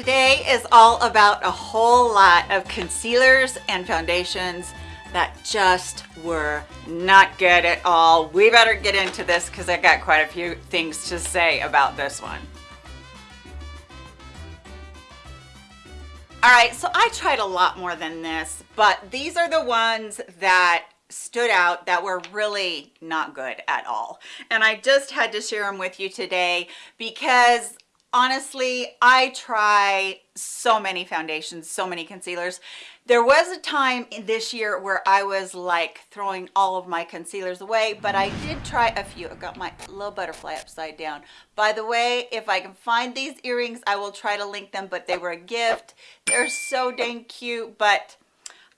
Today is all about a whole lot of concealers and foundations that just were not good at all. We better get into this because I got quite a few things to say about this one. All right, so I tried a lot more than this, but these are the ones that stood out that were really not good at all. And I just had to share them with you today because honestly, I try so many foundations, so many concealers. There was a time in this year where I was like throwing all of my concealers away, but I did try a few. I got my little butterfly upside down. By the way, if I can find these earrings, I will try to link them, but they were a gift. They're so dang cute, but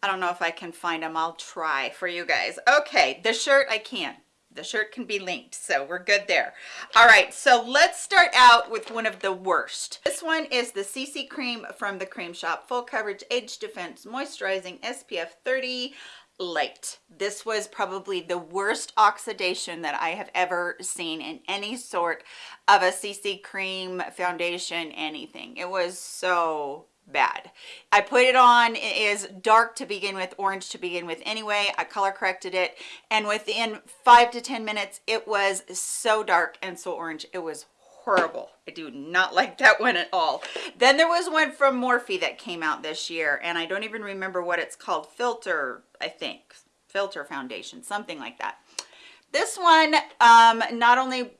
I don't know if I can find them. I'll try for you guys. Okay, the shirt I can the shirt can be linked so we're good there. All right so let's start out with one of the worst. This one is the cc cream from the Crème Shop. Full coverage age defense moisturizing spf 30 light this was probably the worst oxidation that i have ever seen in any sort of a cc cream foundation anything. It was so bad. I put it on it is dark to begin with orange to begin with. Anyway i color corrected it and within five to ten minutes it was so dark and so orange. It was horrible. I do not like that one at all. Then there was one from morphe that came out this year and i don't even remember what it's called. Filter i think. Filter foundation something like that. This one um not only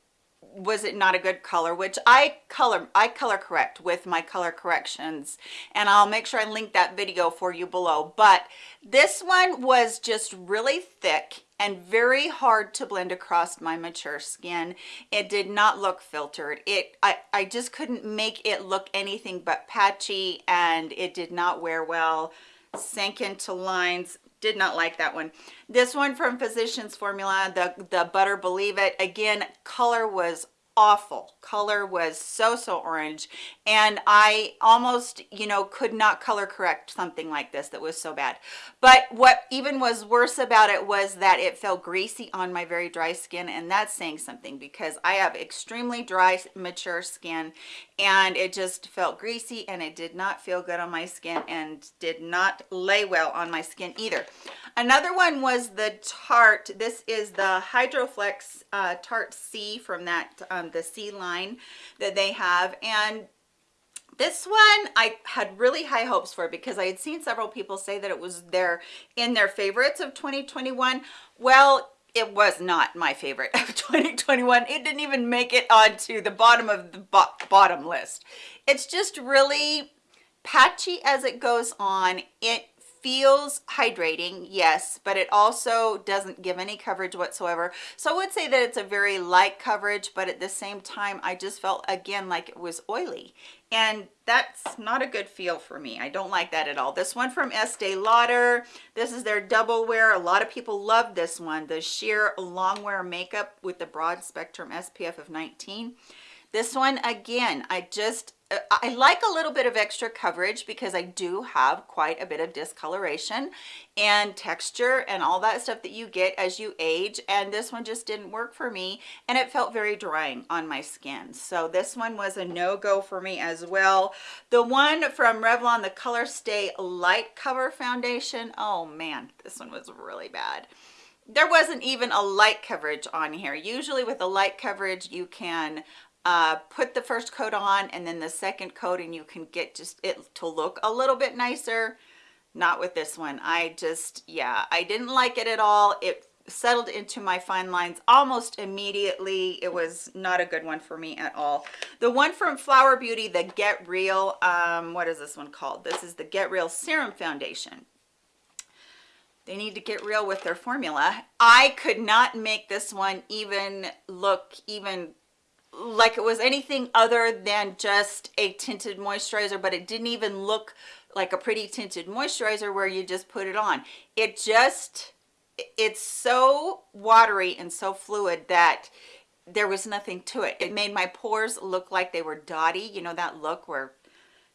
was it not a good color? Which i color i color correct with my color corrections and i'll make sure i link that video for you below. But this one was just really thick and very hard to blend across my mature skin. It did not look filtered. It i i just couldn't make it look anything but patchy and it did not wear well. Sank into lines did not like that one. This one from physicians formula the the butter believe it. Again color was awful. Color was so so orange. And i almost you know could not color correct something like this that was so bad. But what even was worse about it was that it felt greasy on my very dry skin and that's saying something because i have extremely dry mature skin and it just felt greasy and it did not feel good on my skin and did not lay well on my skin either. Another one was the tarte. This is the hydroflex uh, tarte c from that um, Um, the c line that they have. And this one i had really high hopes for because i had seen several people say that it was their in their favorites of 2021 well it was not my favorite of 2021 it didn't even make it onto the bottom of the bo bottom list. It's just really patchy as it goes on. It feels hydrating yes but it also doesn't give any coverage whatsoever. So i would say that it's a very light coverage but at the same time i just felt again like it was oily. And that's not a good feel for me. I don't like that at all. This one from estee lauder this is their double wear. A lot of people love this one the sheer long wear makeup with the broad spectrum spf of 19 this one again i just uh, I like a little bit of extra coverage because I do have quite a bit of discoloration and texture and all that stuff that you get as you age and this one just didn't work for me and it felt very drying on my skin. So this one was a no-go for me as well. The one from Revlon the color stay light cover foundation. Oh man this one was really bad. There wasn't even a light coverage on here. Usually with a light coverage you can uh, put the first coat on and then the second coat and you can get just it to look a little bit nicer. Not with this one. I just yeah i didn't like it at all. It settled into my fine lines almost immediately. It was not a good one for me at all. The one from flower beauty the get real um what is this one called? This is the get real serum foundation. They need to get real with their formula. I could not make this one even look even like it was anything other than just a tinted moisturizer but it didn't even look like a pretty tinted moisturizer where you just put it on. It just it's so watery and so fluid that there was nothing to it. It made my pores look like they were dotty you know that look where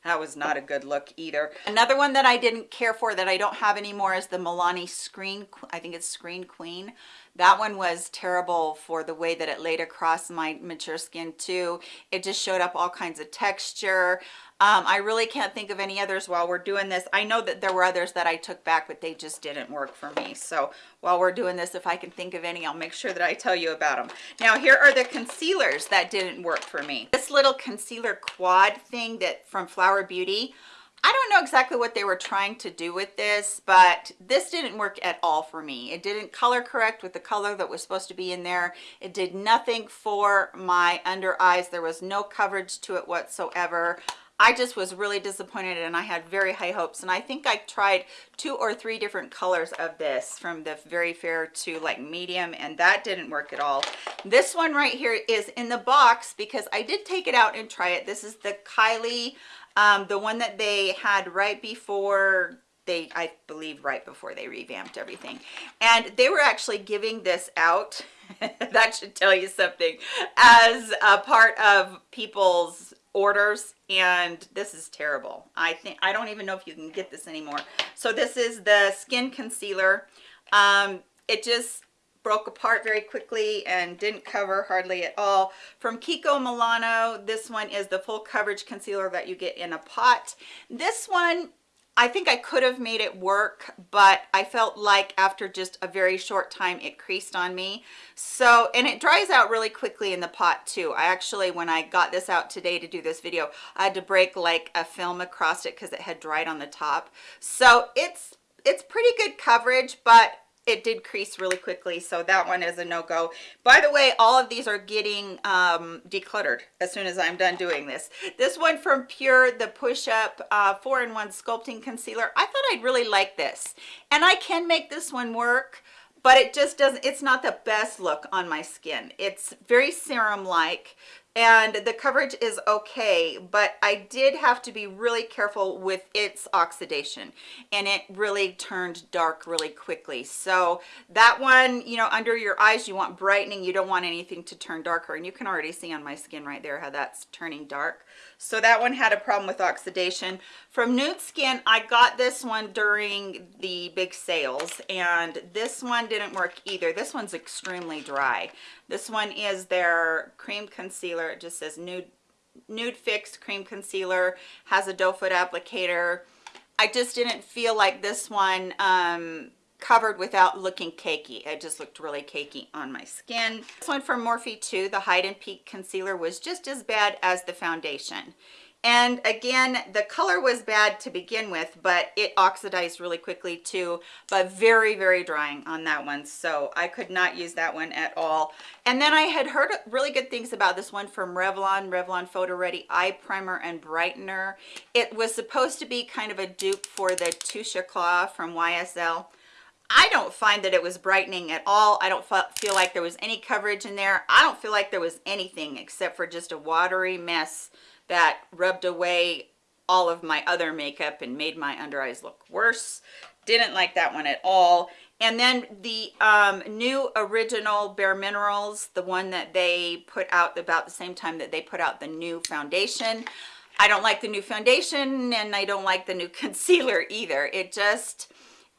that was not a good look either. Another one that i didn't care for that i don't have anymore is the milani screen i think it's screen queen that one was terrible for the way that it laid across my mature skin too it just showed up all kinds of texture um, I really can't think of any others while we're doing this. I know that there were others that I took back, but they just didn't work for me. So while we're doing this, if I can think of any, I'll make sure that I tell you about them. Now, here are the concealers that didn't work for me. This little concealer quad thing that from Flower Beauty, I don't know exactly what they were trying to do with this, but this didn't work at all for me. It didn't color correct with the color that was supposed to be in there. It did nothing for my under eyes. There was no coverage to it whatsoever. I just was really disappointed and I had very high hopes. And I think I tried two or three different colors of this from the very fair to like medium and that didn't work at all. This one right here is in the box because I did take it out and try it. This is the Kylie, um, the one that they had right before they i believe right before they revamped everything. And they were actually giving this out that should tell you something as a part of people's orders and this is terrible. I think i don't even know if you can get this anymore. So this is the skin concealer. Um it just broke apart very quickly and didn't cover hardly at all from kiko milano this one is the full coverage concealer that you get in a pot this one I think I could have made it work, but I felt like after just a very short time, it creased on me. So, and it dries out really quickly in the pot too. I actually, when I got this out today to do this video, I had to break like a film across it because it had dried on the top. So it's, it's pretty good coverage, but it did crease really quickly so that one is a no-go. By the way all of these are getting um decluttered as soon as i'm done doing this. This one from pure the push-up uh four-in-one sculpting concealer. I thought i'd really like this and i can make this one work but it just doesn't it's not the best look on my skin. It's very serum like and the coverage is okay but i did have to be really careful with its oxidation and it really turned dark really quickly. So that one you know under your eyes you want brightening. You don't want anything to turn darker and you can already see on my skin right there how that's turning dark. So that one had a problem with oxidation. From Nudestix i got this one during the big sales and this one didn't work either. This one's extremely dry. This one is their cream concealer. It just says nude, Nudefix cream concealer, has a doe foot applicator. I just didn't feel like this one um, covered without looking cakey. It just looked really cakey on my skin. This one from Morphe 2, the Hide and Peek Concealer, was just as bad as the foundation and again the color was bad to begin with but it oxidized really quickly too but very very drying on that one. So i could not use that one at all. And then i had heard really good things about this one from revlon revlon photo ready eye primer and brightener. It was supposed to be kind of a dupe for the Touche Éclat from ysl I don't find that it was brightening at all. I don't feel like there was any coverage in there. I don't feel like there was anything except for just a watery mess that rubbed away all of my other makeup and made my under eyes look worse. Didn't like that one at all. And then the um, new original bare minerals the one that they put out about the same time that they put out the new foundation. I don't like the new foundation and i don't like the new concealer either. It just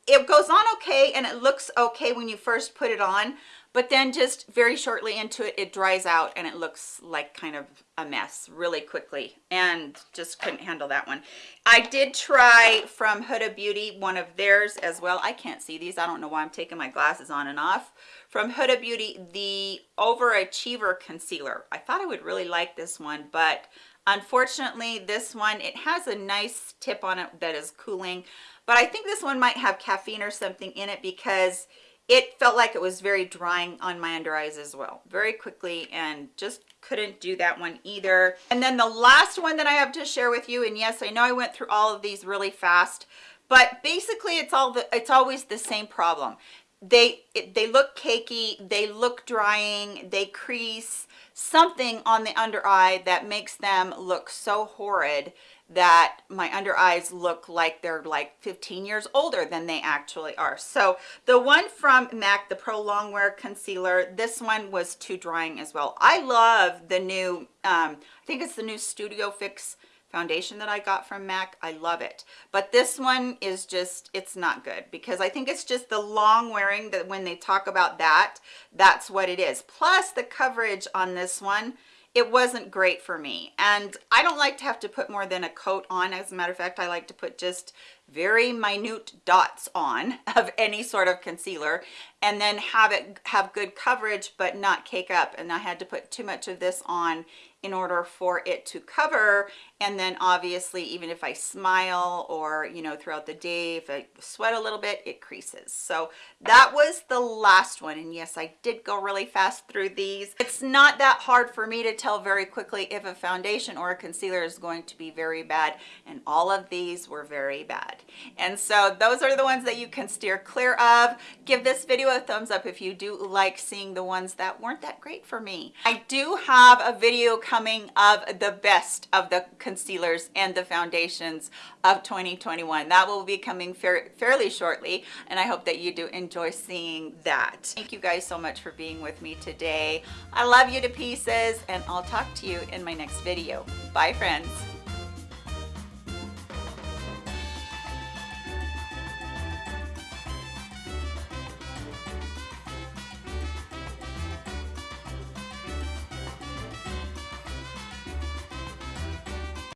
it goes on okay and it looks okay when you first put it on but then just very shortly into it it dries out and it looks like kind of a mess really quickly and just couldn't handle that one. I did try from huda beauty one of theirs as well. I can't see these. I don't know why i'm taking my glasses on and off. From huda beauty the overachiever concealer. I thought i would really like this one but unfortunately this one it has a nice tip on it that is cooling. But i think this one might have caffeine or something in it because it felt like it was very drying on my under eyes as well very quickly and just couldn't do that one either. And then the last one that i have to share with you and yes i know i went through all of these really fast but basically it's all the it's always the same problem they they look cakey they look drying they crease something on the under eye that makes them look so horrid that my under eyes look like they're like 15 years older than they actually are. So the one from mac the pro longwear concealer this one was too drying as well. I love the new um i think it's the new studio fix foundation that I got from MAC. I love it. But this one is just, it's not good because I think it's just the long wearing that when they talk about that, that's what it is. Plus the coverage on this one, it wasn't great for me. And I don't like to have to put more than a coat on. As a matter of fact, I like to put just very minute dots on of any sort of concealer and then have it have good coverage but not cake up. And I had to put too much of this on in order for it to cover. And then obviously even if I smile or you know throughout the day if I sweat a little bit it creases. So that was the last one. And yes I did go really fast through these. It's not that hard for me to tell very quickly if a foundation or a concealer is going to be very bad. And all of these were very bad and so those are the ones that you can steer clear of. Give this video a thumbs up if you do like seeing the ones that weren't that great for me. I do have a video coming of the best of the concealers and the foundations of 2021 that will be coming fairly shortly and i hope that you do enjoy seeing that. Thank you guys so much for being with me today. I love you to pieces and i'll talk to you in my next video. Bye friends